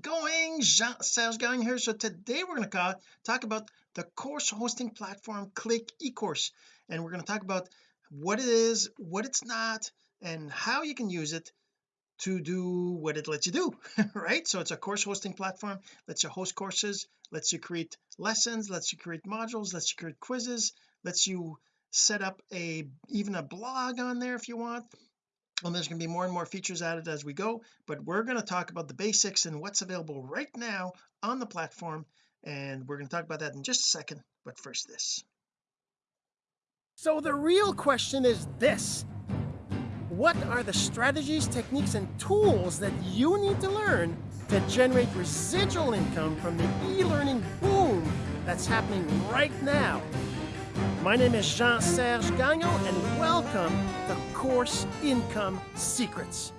going? Jean-Serge Gagnon here. So today we're going to talk about the course hosting platform click ecourse. And we're going to talk about what it is what it's not and how you can use it to do what it lets you do right? So it's a course hosting platform lets you host courses lets you create lessons lets you create modules lets you create quizzes lets you set up a even a blog on there if you want and there's going to be more and more features added as we go but we're going to talk about the basics and what's available right now on the platform and we're going to talk about that in just a second but first this. So the real question is this. What are the strategies techniques and tools that you need to learn to generate residual income from the e-learning boom that's happening right now? My name is Jean-Serge Gagnon and welcome to Course Income Secrets.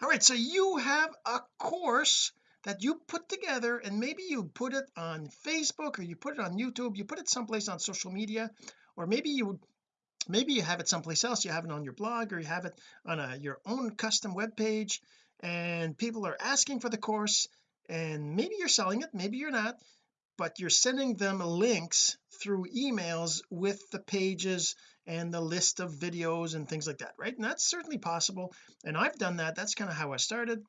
All right, so you have a course that you put together and maybe you put it on Facebook or you put it on YouTube, you put it someplace on social media, or maybe you maybe you have it someplace else, you have it on your blog or you have it on a, your own custom web page and people are asking for the course and maybe you're selling it, maybe you're not but you're sending them links through emails with the pages and the list of videos and things like that right? And that's certainly possible and I've done that. That's kind of how I started.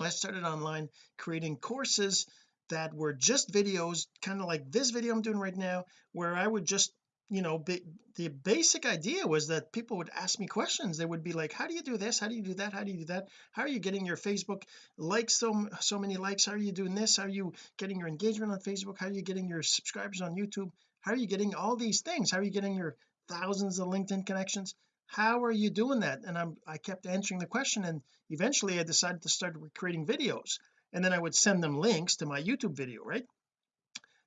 I started online creating courses that were just videos kind of like this video I'm doing right now where I would just you know be, the basic idea was that people would ask me questions. They would be like how do you do this? How do you do that? How do you do that? How are you getting your Facebook likes so so many likes? How are you doing this? How are you getting your engagement on Facebook? How are you getting your subscribers on YouTube? How are you getting all these things? How are you getting your thousands of LinkedIn connections. How are you doing that? And I'm I kept answering the question and eventually I decided to start creating videos. And then I would send them links to my YouTube video right?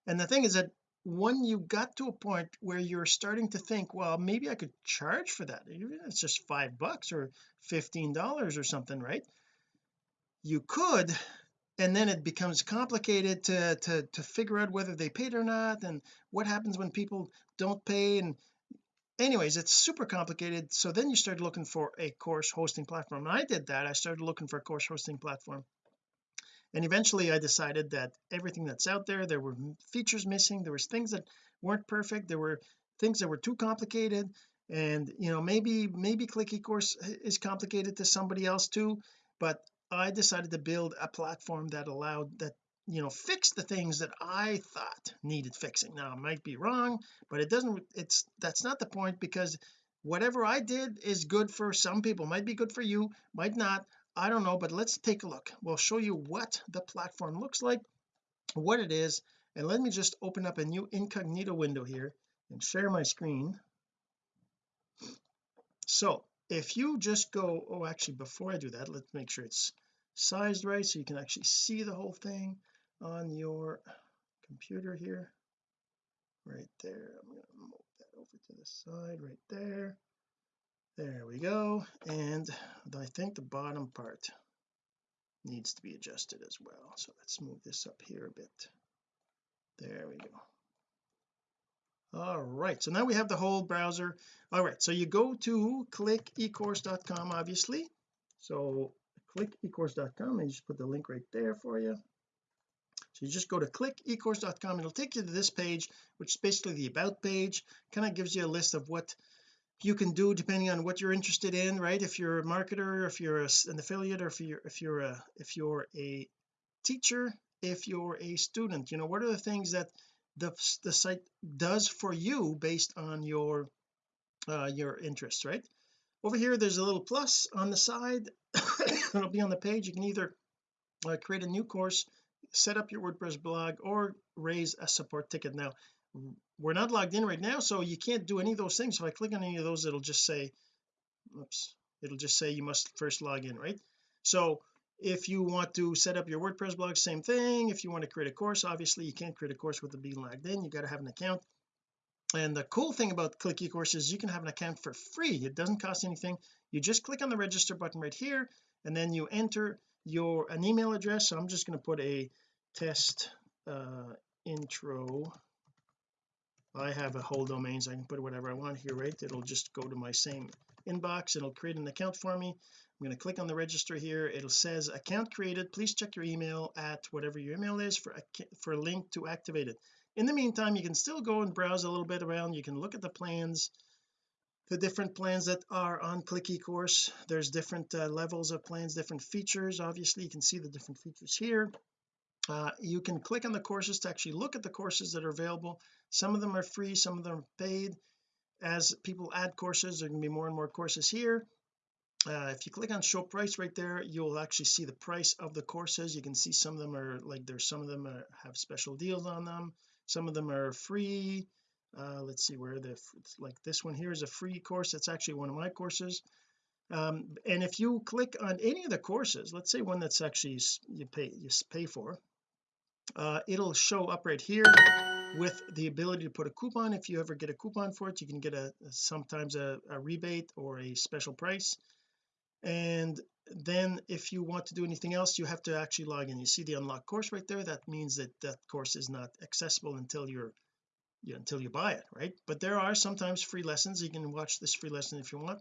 And the thing is that when you got to a point where you're starting to think well maybe I could charge for that. It's just five bucks or fifteen dollars or something right? You could and then it becomes complicated to to to figure out whether they paid or not and what happens when people don't pay and anyways it's super complicated. So then you start looking for a course hosting platform. And I did that I started looking for a course hosting platform. And eventually I decided that everything that's out there there were features missing. There was things that weren't perfect. There were things that were too complicated. And you know maybe maybe click ecourse is complicated to somebody else too. But I decided to build a platform that allowed that you know fix the things that I thought needed fixing. Now I might be wrong but it doesn't it's that's not the point because whatever I did is good for some people might be good for you might not I don't know but let's take a look. We'll show you what the platform looks like what it is and let me just open up a new incognito window here and share my screen. So if you just go oh actually before I do that let's make sure it's sized right so you can actually see the whole thing on your computer here. Right there. I'm going to move that over to the side right there. There we go. And I think the bottom part needs to be adjusted as well. So let's move this up here a bit. There we go. All right so now we have the whole browser. All right so you go to clickecourse.com obviously. So clickecourse.com and just put the link right there for you so you just go to clickecourse.com and it'll take you to this page which is basically the about page. Kind of gives you a list of what you can do depending on what you're interested in right? If you're a marketer if you're an affiliate or if you're if you're a if you're a teacher if you're a student you know what are the things that the the site does for you based on your uh your interests right? Over here there's a little plus on the side. It'll be on the page. You can either uh, create a new course set up your WordPress blog or raise a support ticket. Now we're not logged in right now so you can't do any of those things. If I click on any of those it'll just say oops it'll just say you must first log in right? So if you want to set up your WordPress blog same thing. If you want to create a course obviously you can't create a course with the being logged in. You got to have an account. And the cool thing about click ecourse is you can have an account for free. It doesn't cost anything. You just click on the register button right here and then you enter your an email address so I'm just going to put a test uh intro. I have a whole domain so I can put whatever I want here right? It'll just go to my same inbox it'll create an account for me. I'm going to click on the register here it'll says account created please check your email at whatever your email is for for a link to activate it. In the meantime you can still go and browse a little bit around you can look at the plans the different plans that are on click ecourse there's different uh, levels of plans different features. Obviously you can see the different features here. Uh, you can click on the courses to actually look at the courses that are available. Some of them are free some of them are paid. As people add courses there can be more and more courses here. Uh, if you click on show price right there you'll actually see the price of the courses. You can see some of them are like there's some of them are, have special deals on them. Some of them are free uh, let's see where the like this one here is a free course. That's actually one of my courses. Um, and if you click on any of the courses let's say one that's actually you pay you pay for uh, it'll show up right here with the ability to put a coupon. If you ever get a coupon for it you can get a sometimes a, a rebate or a special price. And then if you want to do anything else you have to actually log in. You see the unlock course right there? That means that that course is not accessible until you're you, until you buy it right? But there are sometimes free lessons. You can watch this free lesson if you want.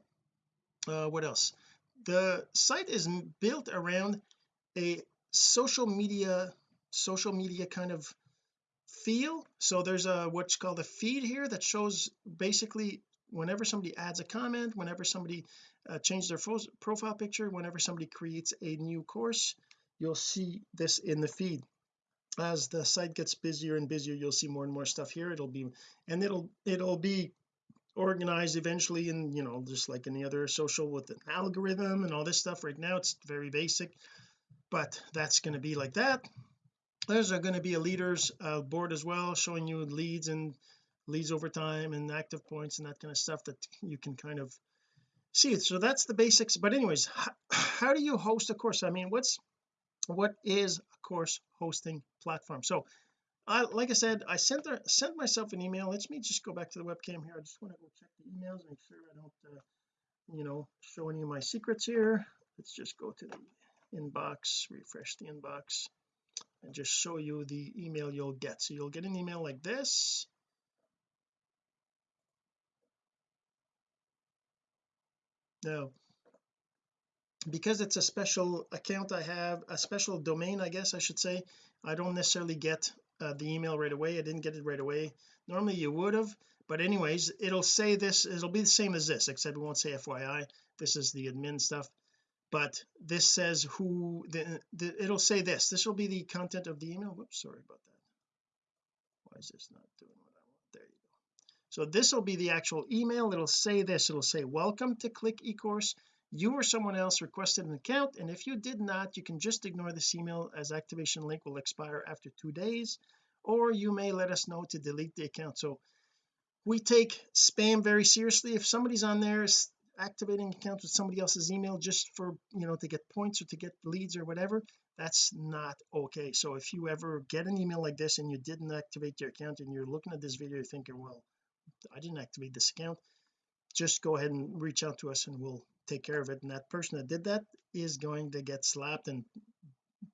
Uh, what else? The site is built around a social media social media kind of feel. So there's a what's called a feed here that shows basically whenever somebody adds a comment whenever somebody uh, changes their profile picture whenever somebody creates a new course you'll see this in the feed as the site gets busier and busier you'll see more and more stuff here. It'll be and it'll it'll be organized eventually and you know just like any other social with an algorithm and all this stuff. Right now it's very basic but that's going to be like that. There's going to be a leaders uh, board as well showing you leads and leads over time and active points and that kind of stuff that you can kind of see. So that's the basics. But anyways how, how do you host a course? I mean what's what is a course hosting platform? So I like I said I sent her, sent myself an email. Let me just go back to the webcam here. I just want to go check the emails make sure I don't uh, you know show any of my secrets here. Let's just go to the inbox refresh the inbox and just show you the email you'll get. So you'll get an email like this. Now because it's a special account I have a special domain I guess I should say I don't necessarily get uh, the email right away. I didn't get it right away. Normally you would have but anyways it'll say this it'll be the same as this except it won't say FYI this is the admin stuff. But this says who the, the it'll say this. This will be the content of the email. Whoops sorry about that. Why is this not doing what I want? There you go. So this will be the actual email. It'll say this. It'll say welcome to click ecourse you or someone else requested an account and if you did not you can just ignore this email as activation link will expire after two days or you may let us know to delete the account. So we take spam very seriously. If somebody's on there activating accounts with somebody else's email just for you know to get points or to get leads or whatever that's not okay. So if you ever get an email like this and you didn't activate your account and you're looking at this video thinking well I didn't activate this account just go ahead and reach out to us and we'll take care of it. And that person that did that is going to get slapped and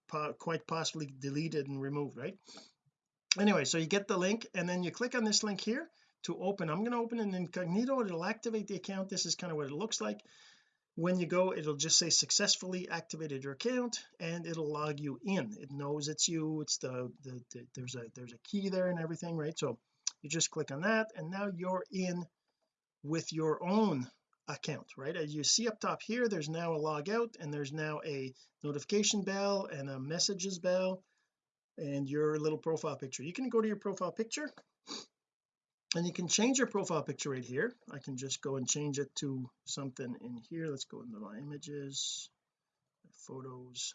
po quite possibly deleted and removed right? Anyway so you get the link and then you click on this link here to open. I'm going to open an incognito. It'll activate the account. This is kind of what it looks like. When you go it'll just say successfully activated your account and it'll log you in. It knows it's you. It's the, the, the there's a there's a key there and everything right? So you just click on that and now you're in with your own account right? As you see up top here there's now a log out and there's now a notification bell and a messages bell and your little profile picture. You can go to your profile picture and you can change your profile picture right here. I can just go and change it to something in here. Let's go into my images photos.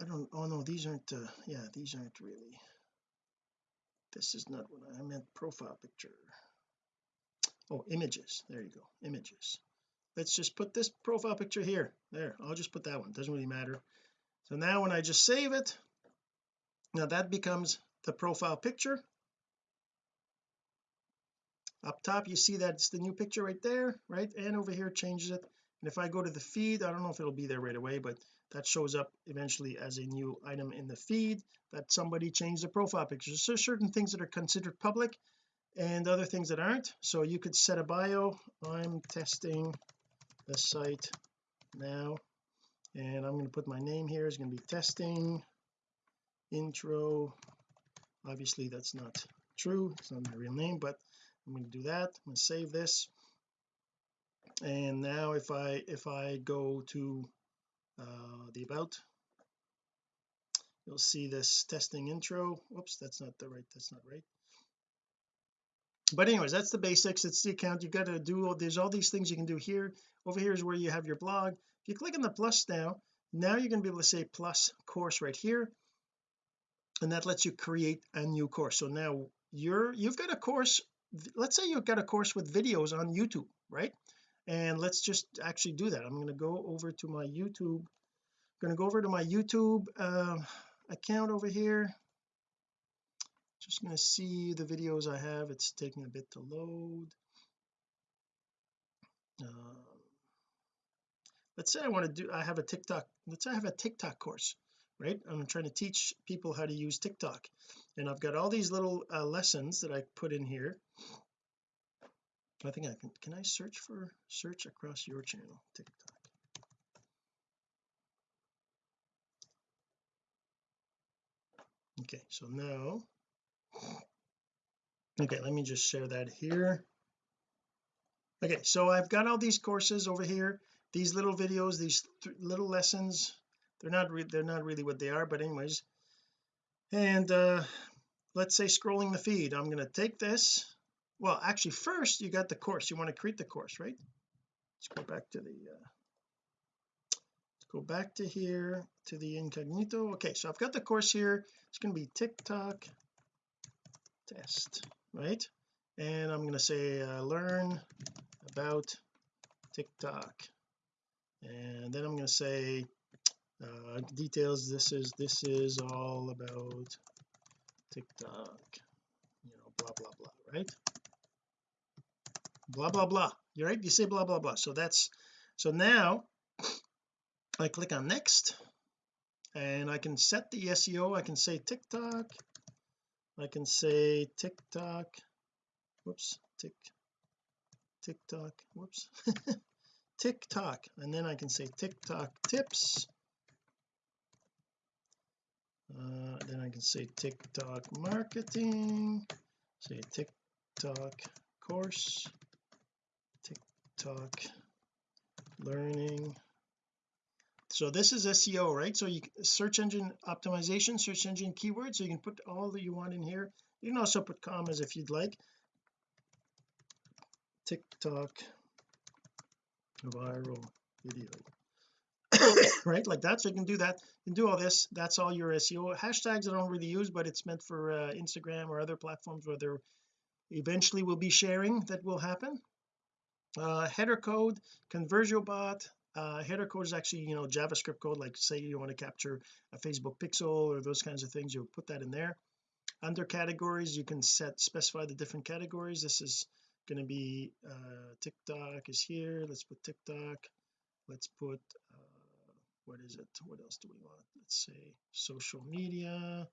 I don't oh no these aren't uh, yeah these aren't really this is not what I meant profile picture oh images. There you go. Images. Let's just put this profile picture here. There I'll just put that one. Doesn't really matter. So now when I just save it now that becomes the profile picture. Up top you see that it's the new picture right there right? And over here changes it. And if I go to the feed I don't know if it'll be there right away but that shows up eventually as a new item in the feed that somebody changed the profile picture. So certain things that are considered public and other things that aren't. So you could set a bio. I'm testing the site now and I'm going to put my name here. Is going to be testing. Intro. Obviously that's not true. It's not my real name but I'm going to do that. I'm going to save this. And now if I if I go to uh, the about you'll see this testing intro. Whoops that's not the right that's not right but anyways that's the basics. It's the account. You got to do there's all these things you can do here. Over here is where you have your blog. If you click on the plus now now you're going to be able to say plus course right here. And that lets you create a new course. So now you're you've got a course let's say you've got a course with videos on YouTube right? And let's just actually do that. I'm going to go over to my YouTube I'm going to go over to my YouTube uh, account over here just going to see the videos I have. It's taking a bit to load. Um, let's say I want to do I have a TikTok let's say I have a TikTok course right? I'm trying to teach people how to use TikTok. And I've got all these little uh, lessons that I put in here. I think I can can I search for search across your channel TikTok? Okay so now okay let me just share that here. Okay so I've got all these courses over here these little videos these little lessons. They're not they're not really what they are but anyways. And uh let's say scrolling the feed. I'm going to take this. Well actually first you got the course. You want to create the course right? Let's go back to the uh go back to here to the incognito. Okay so I've got the course here. It's going to be TikTok test right? And I'm going to say uh, learn about TikTok. And then I'm going to say uh, details this is this is all about TikTok. You know blah blah blah right? Blah blah blah. You're right you say blah blah blah. So that's so now I click on next and I can set the SEO I can say TikTok I can say TikTok whoops tick TikTok whoops TikTok and then I can say TikTok tips. Uh, then I can say TikTok marketing say TikTok course TikTok learning so this is SEO right? So you search engine optimization search engine keywords. So you can put all that you want in here. You can also put commas if you'd like. TikTok viral video. Right? Like that. So you can do that. You can do all this. That's all your SEO hashtags I don't really use but it's meant for uh, Instagram or other platforms where there eventually will be sharing that will happen. Uh, header code ConversioBot uh, header code is actually you know JavaScript code like say you want to capture a Facebook pixel or those kinds of things you'll put that in there. Under categories you can set specify the different categories. This is going to be uh, TikTok is here. Let's put TikTok. Let's put uh, what is it? What else do we want? Let's say social media.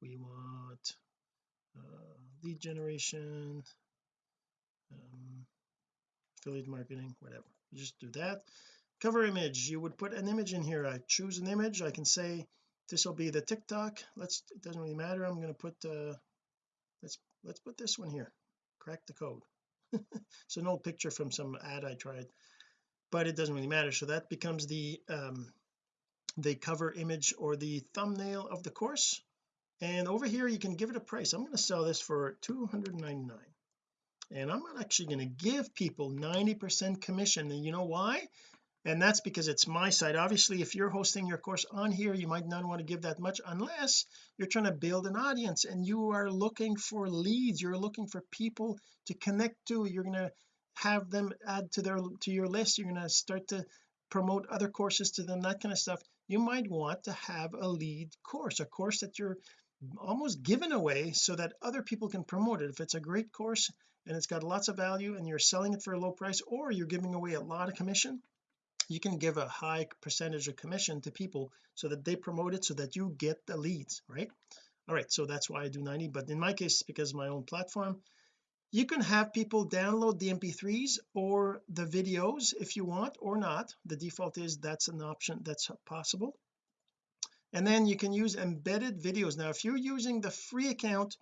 We want uh, lead generation um, affiliate marketing whatever. You just do that cover image you would put an image in here. I choose an image. I can say this will be the TikTok. Let's it doesn't really matter. I'm going to put uh let's let's put this one here. Crack the code. It's an old picture from some ad I tried but it doesn't really matter. So that becomes the um the cover image or the thumbnail of the course. And over here you can give it a price. I'm going to sell this for 299 and I'm not actually going to give people 90 percent commission. And you know why and that's because it's my site. Obviously if you're hosting your course on here you might not want to give that much unless you're trying to build an audience and you are looking for leads. You're looking for people to connect to. You're going to have them add to their to your list. You're going to start to promote other courses to them that kind of stuff. You might want to have a lead course a course that you're almost giving away so that other people can promote it. If it's a great course and it's got lots of value and you're selling it for a low price or you're giving away a lot of commission you can give a high percentage of commission to people so that they promote it so that you get the leads right? All right so that's why I do 90 but in my case because my own platform. You can have people download the mp3s or the videos if you want or not. The default is that's an option that's possible. And then you can use embedded videos. Now if you're using the free account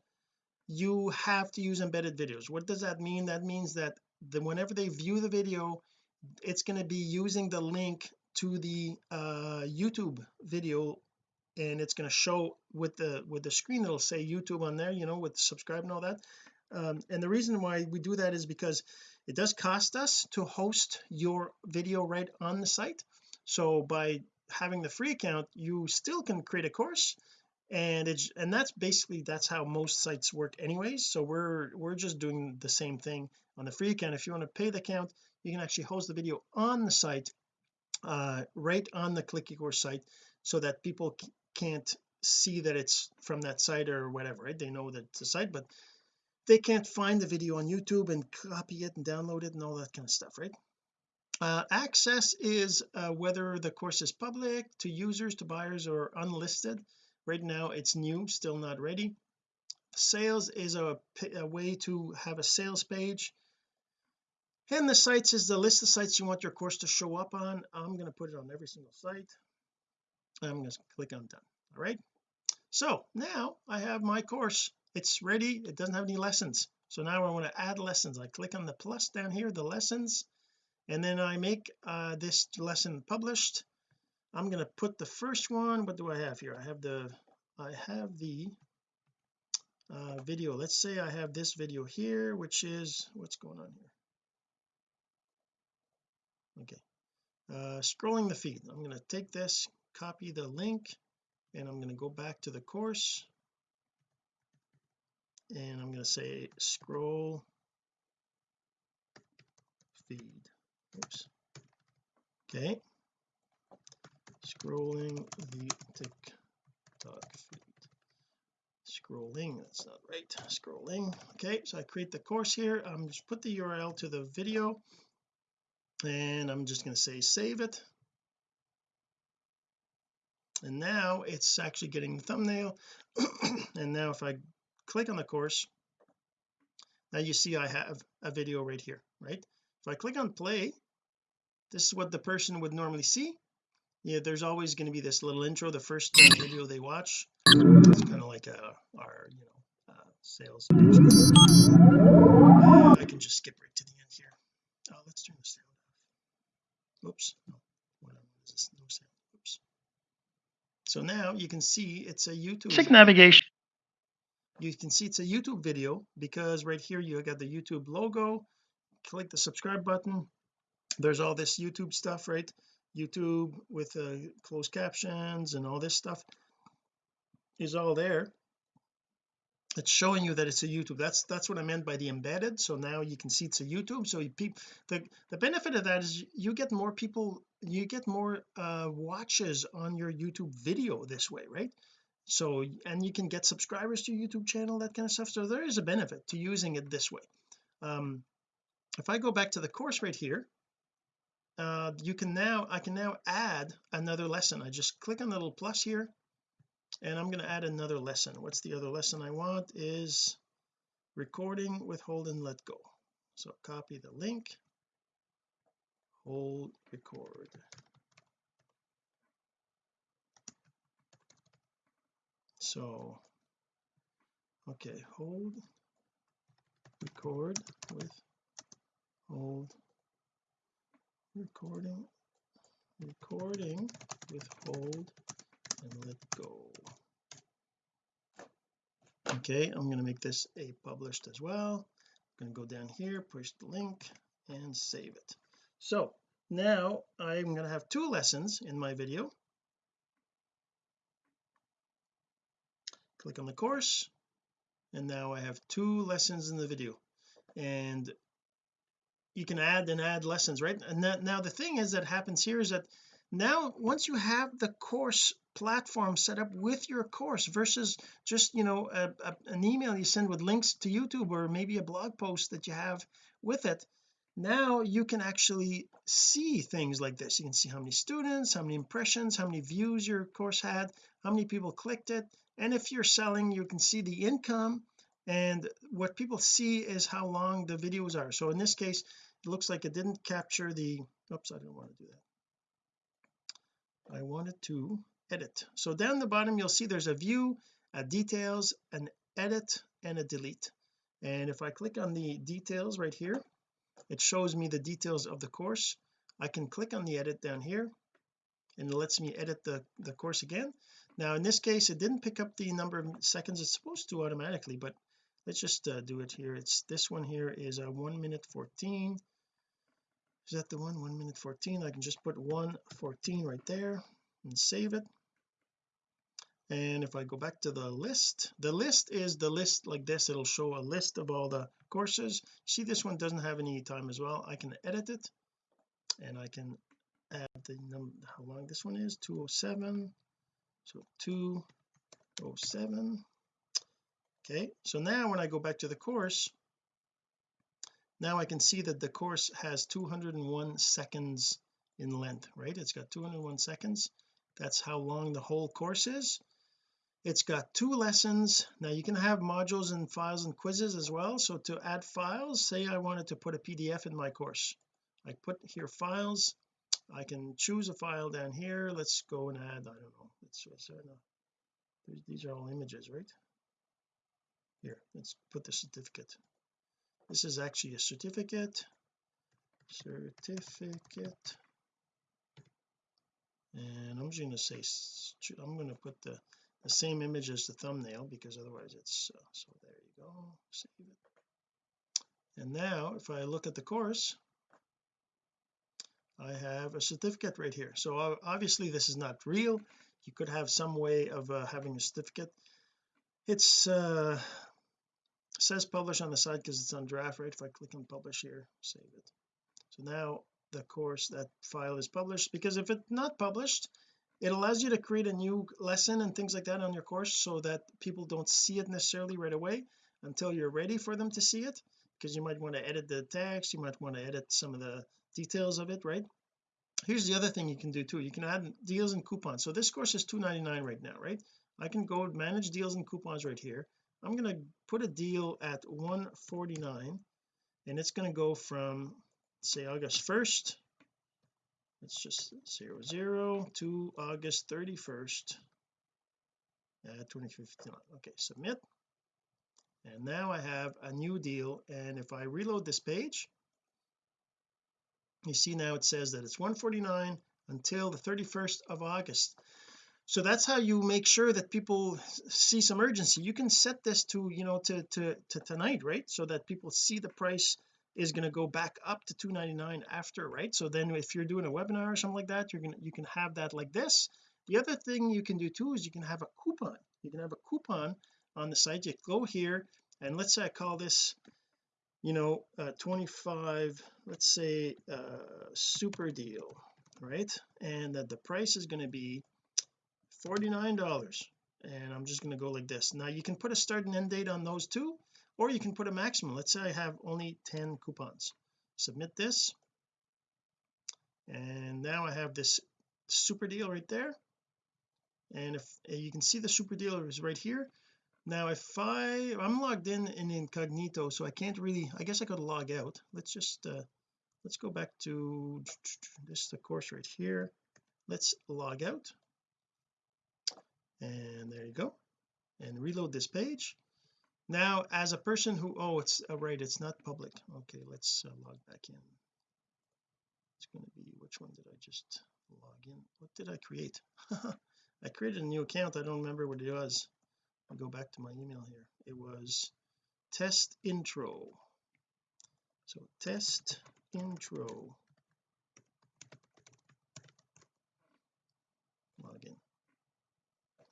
you have to use embedded videos. What does that mean? That means that the, whenever they view the video it's going to be using the link to the uh YouTube video and it's going to show with the with the screen. It'll say YouTube on there you know with subscribe and all that. Um, and the reason why we do that is because it does cost us to host your video right on the site. So by having the free account you still can create a course and it's and that's basically that's how most sites work anyways. So we're we're just doing the same thing on the free account. If you want to pay the account you can actually host the video on the site uh, right on the click course site so that people can't see that it's from that site or whatever right? They know that it's a site but they can't find the video on YouTube and copy it and download it and all that kind of stuff right? Uh, access is uh, whether the course is public to users to buyers or unlisted. Right now it's new still not ready. Sales is a, a way to have a sales page and the sites is the list of sites you want your course to show up on. I'm going to put it on every single site. I'm going to click on done. All right? So now I have my course. It's ready. It doesn't have any lessons. So now I want to add lessons. I click on the plus down here the lessons and then I make uh, this lesson published. I'm going to put the first one. What do I have here? I have the I have the uh, video. Let's say I have this video here which is what's going on here okay. Uh, scrolling the feed. I'm going to take this copy the link and I'm going to go back to the course. And I'm going to say scroll feed. Oops. Okay. Scrolling the TikTok feed. Scrolling that's not right. Scrolling. Okay so I create the course here. I'm just put the URL to the video and I'm just going to say save it. And now it's actually getting the thumbnail. And now if I click on the course now you see I have a video right here right? If I click on play this is what the person would normally see. Yeah there's always going to be this little intro the first video they watch. It's kind of like a, our you know uh, sales uh, I can just skip right to the end here. Oh let's turn sound off oops no this no sound. Oops. So now you can see it's a YouTube Check navigation. You can see it's a YouTube video because right here you got the YouTube logo. Click the subscribe button. There's all this YouTube stuff right? YouTube with uh, closed captions and all this stuff is all there it's showing you that it's a YouTube. That's that's what I meant by the embedded. So now you can see it's a YouTube. So you the the benefit of that is you get more people you get more uh watches on your YouTube video this way right? So and you can get subscribers to your YouTube channel that kind of stuff. So there is a benefit to using it this way. Um if I go back to the course right here uh you can now I can now add another lesson. I just click on the little plus here and I'm going to add another lesson. What's the other lesson I want is recording with hold and let go. So copy the link hold record. So okay hold record with hold recording recording with hold and let go. Okay I'm going to make this a published as well. I'm going to go down here push the link and save it. So now I'm going to have two lessons in my video. Click on the course and now I have two lessons in the video. And you can add and add lessons right? And that, now the thing is that happens here is that now once you have the course platform set up with your course versus just you know a, a, an email you send with links to YouTube or maybe a blog post that you have with it now you can actually see things like this. You can see how many students how many impressions how many views your course had how many people clicked it. And if you're selling you can see the income and what people see is how long the videos are. So in this case it looks like it didn't capture the oops I didn't want to do that I wanted to edit. So down the bottom you'll see there's a view a details an edit and a delete. And if I click on the details right here it shows me the details of the course. I can click on the edit down here and it lets me edit the the course again. Now in this case it didn't pick up the number of seconds it's supposed to automatically but let's just uh, do it here. It's this one here is a 1 minute 14 is that the one? 1 minute 14 I can just put 114 right there and save it. And if I go back to the list the list is the list like this. It'll show a list of all the courses. See this one doesn't have any time as well. I can edit it and I can add the number how long this one is? 207 so 207 okay. So now when I go back to the course now I can see that the course has 201 seconds in length right? It's got 201 seconds. That's how long the whole course is. It's got two lessons. Now you can have modules and files and quizzes as well. So to add files say I wanted to put a PDF in my course. I put here files. I can choose a file down here. Let's go and add I don't know let's these are all images right? Here let's put the certificate this is actually a certificate. Certificate. And I'm just going to say I'm going to put the the same image as the thumbnail because otherwise it's uh, so there you go. Save it. And now if I look at the course I have a certificate right here. So obviously this is not real. You could have some way of uh, having a certificate. It's uh says publish on the side because it's on draft right? If I click on publish here save it. So now the course that file is published because if it's not published it allows you to create a new lesson and things like that on your course so that people don't see it necessarily right away until you're ready for them to see it because you might want to edit the text you might want to edit some of the details of it right? Here's the other thing you can do too you can add deals and coupons. So this course is 2.99 right now right? I can go manage deals and coupons right here I'm going to put a deal at 149 and it's going to go from say August 1st let's just zero zero to August 31st at 2015 okay submit. And now I have a new deal and if I reload this page you see now it says that it's 149 until the 31st of August so that's how you make sure that people see some urgency. You can set this to you know to to, to tonight right? So that people see the price is going to go back up to 299 after right? So then if you're doing a webinar or something like that you're gonna you can have that like this. The other thing you can do too is you can have a coupon. You can have a coupon on the site. You go here and let's say I call this you know uh, 25 let's say uh super deal right? And that the price is going to be 49 dollars. And I'm just going to go like this. Now you can put a start and end date on those two or you can put a maximum. Let's say I have only 10 coupons. Submit this. And now I have this super deal right there. And if you can see the super deal is right here. Now if I I'm logged in in incognito so I can't really I guess I could log out. Let's just uh let's go back to this is the course right here. Let's log out and there you go. And reload this page. Now as a person who oh it's oh, right it's not public. Okay let's uh, log back in. It's going to be which one did I just log in? What did I create? I created a new account. I don't remember what it was. I'll go back to my email here. It was test intro. So test intro. Login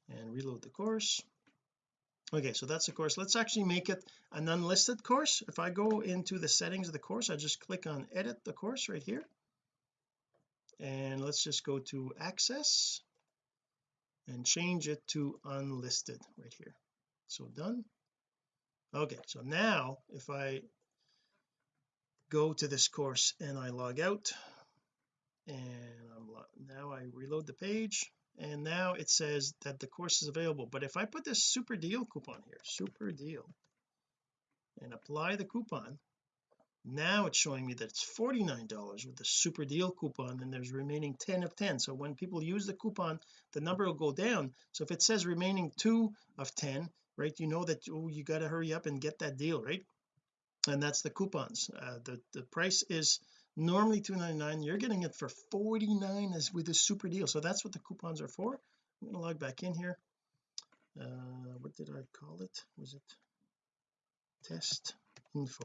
and reload the course. Okay so that's the course. Let's actually make it an unlisted course. If I go into the settings of the course I just click on edit the course right here. And let's just go to access and change it to unlisted right here. So done. Okay so now if I go to this course and I log out and I'm now I reload the page and now it says that the course is available. But if I put this super deal coupon here super deal and apply the coupon now it's showing me that it's $49 with the super deal coupon and there's remaining 10 of 10 so when people use the coupon the number will go down. So if it says remaining 2 of 10 right you know that oh you got to hurry up and get that deal right? And that's the coupons. Uh, the the price is normally 2.99 you're getting it for 49 as with a super deal. So that's what the coupons are for. I'm going to log back in here. Uh what did I call it? Was it test info?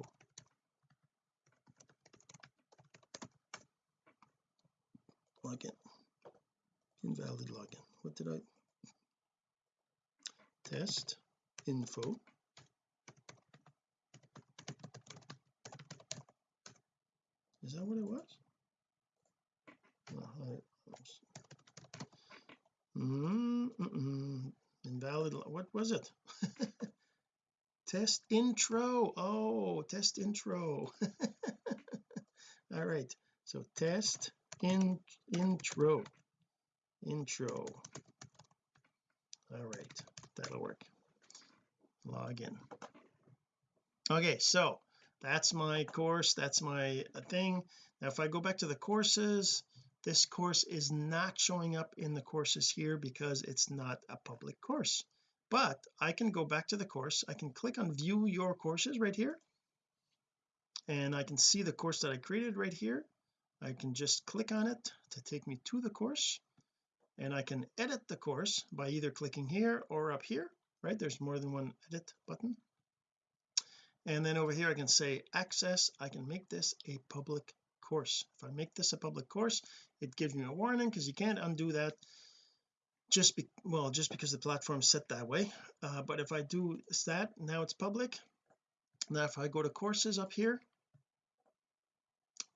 Login. Invalid login. What did I? Test info is that what it was? Mm -mm. invalid what was it? Test intro. Oh test intro. All right. So test in intro. Intro. All right. That'll work. Login okay so that's my course that's my uh, thing. Now if I go back to the courses this course is not showing up in the courses here because it's not a public course. But I can go back to the course I can click on view your courses right here. And I can see the course that I created right here. I can just click on it to take me to the course. And I can edit the course by either clicking here or up here right? There's more than one edit button and then over here I can say access I can make this a public course. If I make this a public course it gives me a warning because you can't undo that just be well just because the platform set that way. Uh, but if I do that now it's public. Now if I go to courses up here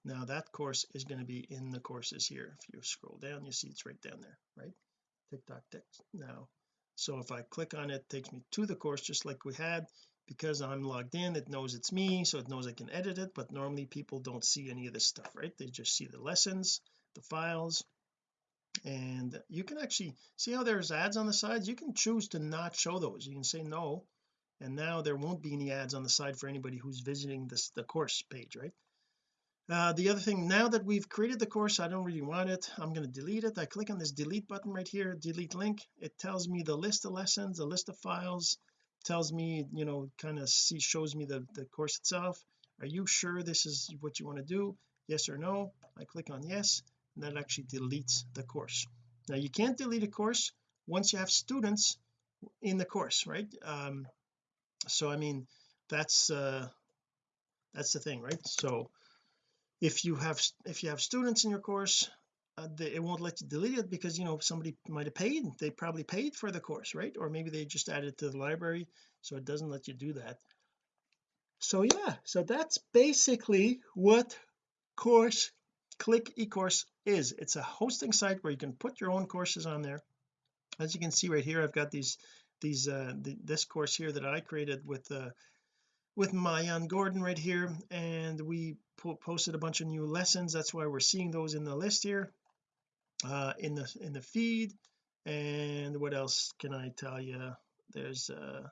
now that course is going to be in the courses here. If you scroll down you see it's right down there right? Tick TikTok tick now. So if I click on it, it takes me to the course just like we had because I'm logged in it knows it's me so it knows I can edit it but normally people don't see any of this stuff right? They just see the lessons the files and you can actually see how there's ads on the sides? You can choose to not show those. You can say no and now there won't be any ads on the side for anybody who's visiting this the course page right? Uh, the other thing now that we've created the course I don't really want it. I'm going to delete it. I click on this delete button right here delete link. It tells me the list of lessons the list of files tells me you know kind of see shows me the the course itself. Are you sure this is what you want to do? Yes or no? I click on yes and that actually deletes the course. Now you can't delete a course once you have students in the course right? Um so I mean that's uh that's the thing right? So if you have if you have students in your course uh, it won't let you delete it because you know somebody might have paid they probably paid for the course right? Or maybe they just added it to the library so it doesn't let you do that. So yeah so that's basically what course click ecourse is. It's a hosting site where you can put your own courses on there. As you can see right here I've got these these uh this course here that I created with uh with Maayan Gordon right here and we po posted a bunch of new lessons. That's why we're seeing those in the list here uh in the in the feed. And what else can I tell you there's uh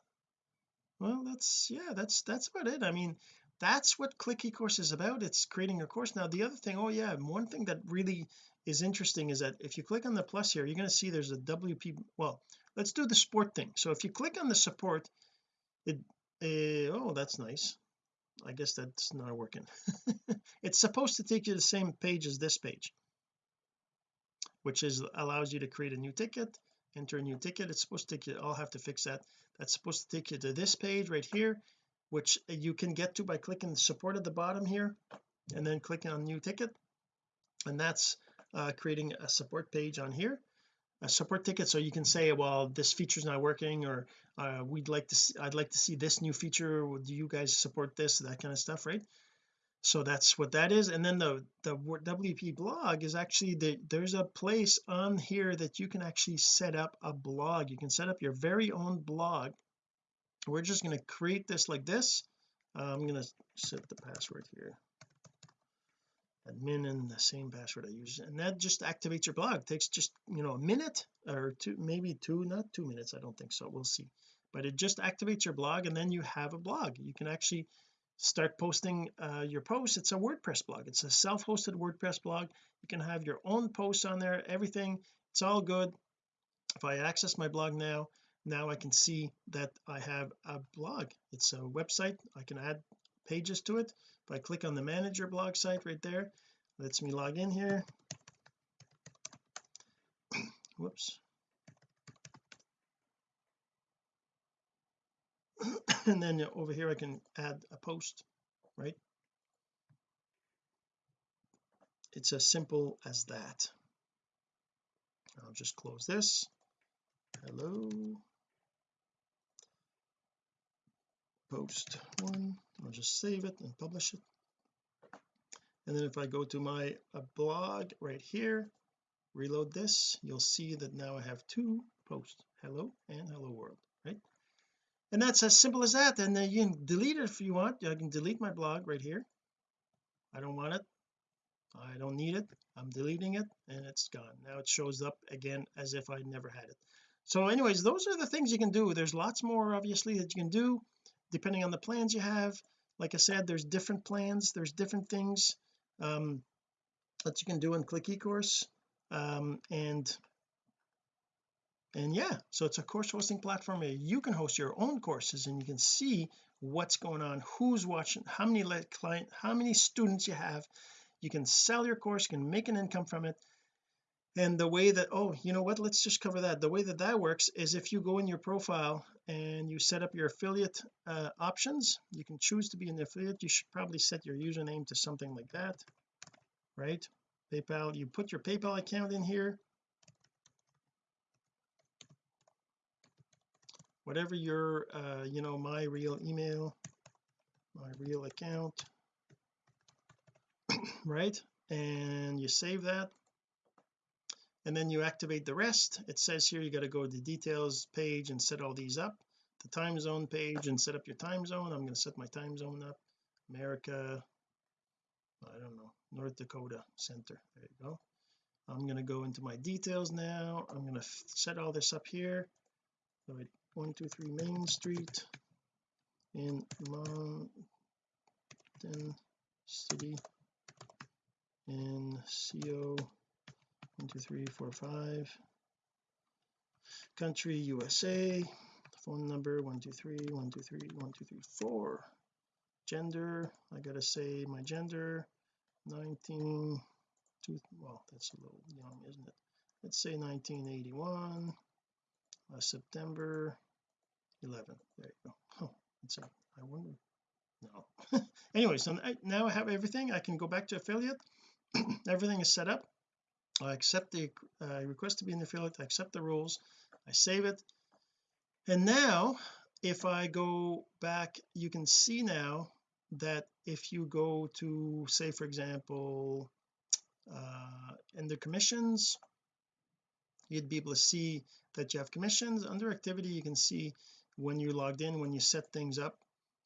well that's yeah that's that's about it. I mean that's what click ecourse is about. It's creating a course. Now the other thing oh yeah one thing that really is interesting is that if you click on the plus here you're going to see there's a WP well let's do the support thing. So if you click on the support it uh, oh that's nice. I guess that's not working. It's supposed to take you to the same page as this page which is allows you to create a new ticket enter a new ticket. It's supposed to take you I'll have to fix that. That's supposed to take you to this page right here which you can get to by clicking support at the bottom here and then clicking on new ticket. And that's uh, creating a support page on here a support ticket. So you can say well this feature is not working or uh, we'd like to see I'd like to see this new feature. Do you guys support this? That kind of stuff right so that's what that is and then the the WP blog is actually the there's a place on here that you can actually set up a blog. You can set up your very own blog. We're just going to create this like this. Uh, I'm going to set the password here. Admin and the same password I use and that just activates your blog. It takes just you know a minute or two maybe two not two minutes I don't think so we'll see. But it just activates your blog and then you have a blog. You can actually start posting uh, your posts. It's a WordPress blog. It's a self-hosted WordPress blog. You can have your own posts on there everything. It's all good. If I access my blog now now I can see that I have a blog. It's a website. I can add pages to it. If I click on the manager blog site right there lets me log in here. Whoops and then over here I can add a post right? It's as simple as that. I'll just close this. Hello. Post one. I'll just save it and publish it. And then if I go to my uh, blog right here reload this you'll see that now I have two posts. Hello and hello world and that's as simple as that. And then you can delete it if you want. I can delete my blog right here. I don't want it. I don't need it. I'm deleting it and it's gone. Now it shows up again as if I never had it. So anyways those are the things you can do. There's lots more obviously that you can do depending on the plans you have. Like I said there's different plans. There's different things um that you can do in click ecourse um and and yeah so it's a course hosting platform where you can host your own courses and you can see what's going on who's watching how many client how many students you have. You can sell your course you can make an income from it. And the way that oh you know what let's just cover that. The way that that works is if you go in your profile and you set up your affiliate uh, options you can choose to be an affiliate. You should probably set your username to something like that right? PayPal you put your PayPal account in here whatever your uh you know my real email my real account right? And you save that and then you activate the rest. It says here you got to go to the details page and set all these up the time zone page and set up your time zone. I'm going to set my time zone up. America I don't know North Dakota center. There you go. I'm going to go into my details now. I'm going to set all this up here. So 123 Main Street in Mountain City. In CO 12345 country USA phone number 123 123 1234 gender I gotta say my gender 19 two, well that's a little young isn't it? Let's say 1981 uh, September 11 there you go. Oh it's I wonder. No. Anyway so now I have everything. I can go back to affiliate. Everything is set up. I accept the uh, request to be an affiliate. I accept the rules. I save it. And now if I go back you can see now that if you go to say for example uh in the commissions you'd be able to see that you have commissions. Under activity you can see when you logged in when you set things up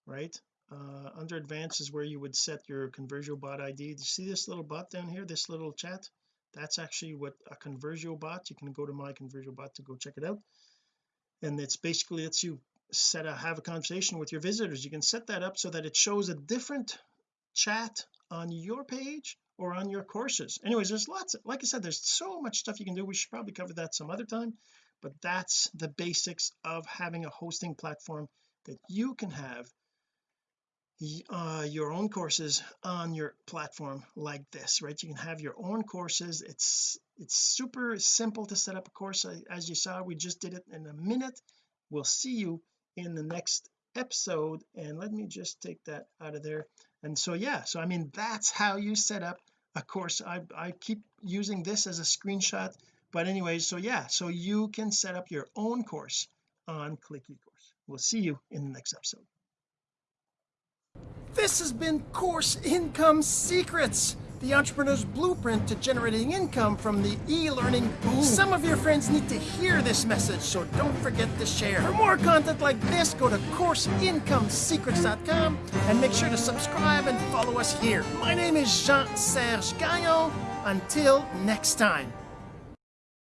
right? Uh, under advanced is where you would set your conversion bot ID do you see this little bot down here this little chat? That's actually what a conversion bot you can go to my conversion bot to go check it out. And it's basically lets you set a have a conversation with your visitors. You can set that up so that it shows a different chat on your page or on your courses. Anyways there's lots of, like I said there's so much stuff you can do. We should probably cover that some other time but that's the basics of having a hosting platform that you can have uh, your own courses on your platform like this right? You can have your own courses. It's it's super simple to set up a course as you saw we just did it in a minute. We'll see you in the next episode and let me just take that out of there. And so yeah so I mean that's how you set up a course. I, I keep using this as a screenshot but anyways so yeah so you can set up your own course on click ecourse we'll see you in the next episode this has been Course Income Secrets, the entrepreneur's blueprint to generating income from the e-learning boom. Some of your friends need to hear this message, so don't forget to share. For more content like this, go to CourseIncomeSecrets.com and make sure to subscribe and follow us here. My name is Jean-Serge Gagnon. Until next time.